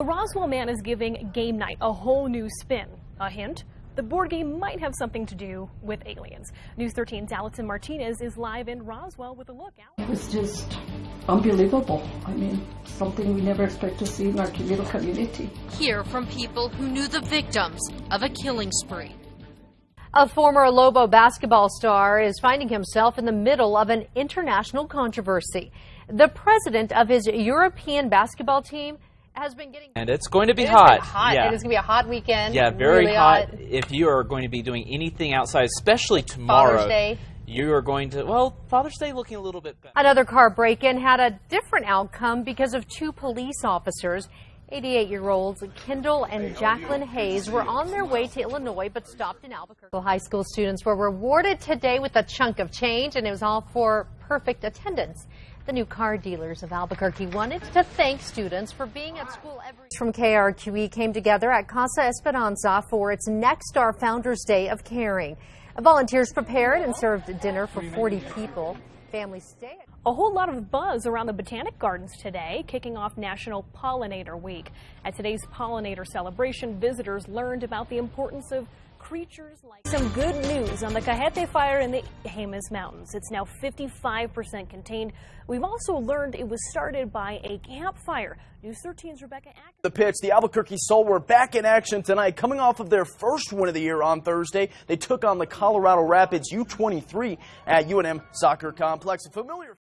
The Roswell man is giving game night a whole new spin. A hint? The board game might have something to do with aliens. News 13's Allison Martinez is live in Roswell with a look. It was just unbelievable. I mean, something we never expect to see in our little community. Hear from people who knew the victims of a killing spree. A former Lobo basketball star is finding himself in the middle of an international controversy. The president of his European basketball team has been getting. And it's going to be It hot. been hot. Yeah. It is going to be a hot weekend. Yeah, very really hot. If you are going to be doing anything outside, especially tomorrow, Father's Day. you are going to. Well, Father's Day looking a little bit better. Another car break-in had a different outcome because of two police officers. 88-year-olds Kendall and Jacqueline Hayes were on their way to Illinois but stopped in Albuquerque. High school students were rewarded today with a chunk of change and it was all for perfect attendance. The new car dealers of Albuquerque wanted to thank students for being at school every from KRQE came together at Casa Esperanza for its Nexstar Founders Day of Caring. Volunteers prepared and served dinner for 40 people. Families stayed. A whole lot of buzz around the Botanic Gardens today, kicking off National Pollinator Week. At today's pollinator celebration, visitors learned about the importance of creatures like some good news on the Cajete fire in the Jemez Mountains. It's now 55% contained. We've also learned it was started by a campfire. News 13's Rebecca Ack. The pitch, the Albuquerque Sol were back in action tonight, coming off of their first win of the year on Thursday. They took on the Colorado Rapids U23 at UNM Soccer Complex. A familiar